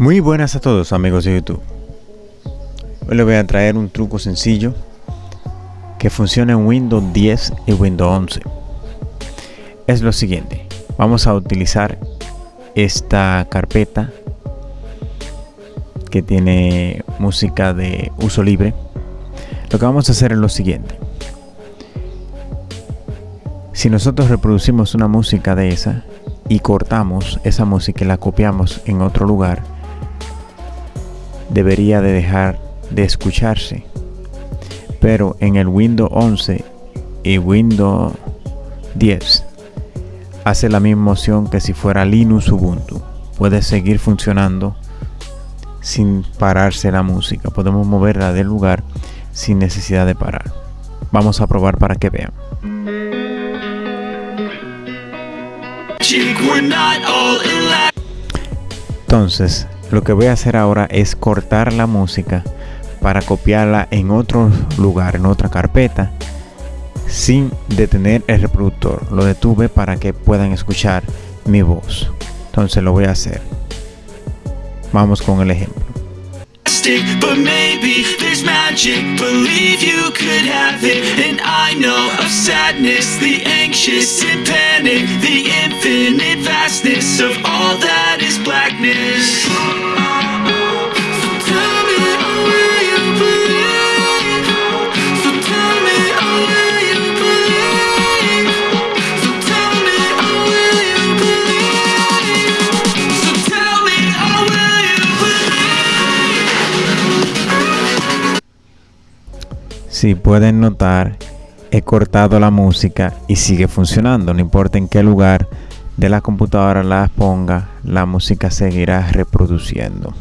Muy buenas a todos amigos de YouTube. Hoy les voy a traer un truco sencillo que funciona en Windows 10 y Windows 11. Es lo siguiente. Vamos a utilizar esta carpeta que tiene música de uso libre. Lo que vamos a hacer es lo siguiente. Si nosotros reproducimos una música de esa y cortamos esa música y la copiamos en otro lugar, debería de dejar de escucharse. Pero en el Windows 11 y Windows 10 hace la misma opción que si fuera Linux Ubuntu. Puede seguir funcionando sin pararse la música. Podemos moverla del lugar sin necesidad de parar. Vamos a probar para que vean. Entonces, lo que voy a hacer ahora es cortar la música para copiarla en otro lugar, en otra carpeta, sin detener el reproductor. Lo detuve para que puedan escuchar mi voz. Entonces lo voy a hacer. Vamos con el ejemplo. Si pueden notar, he cortado la música y sigue funcionando. No importa en qué lugar de la computadora la ponga, la música seguirá reproduciendo.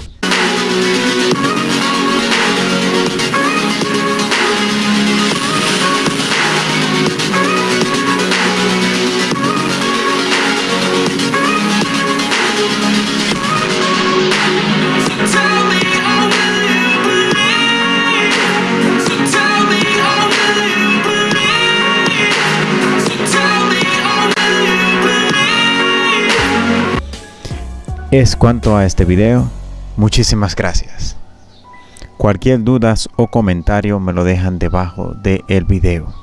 Es cuanto a este video. Muchísimas gracias. Cualquier dudas o comentario me lo dejan debajo del video.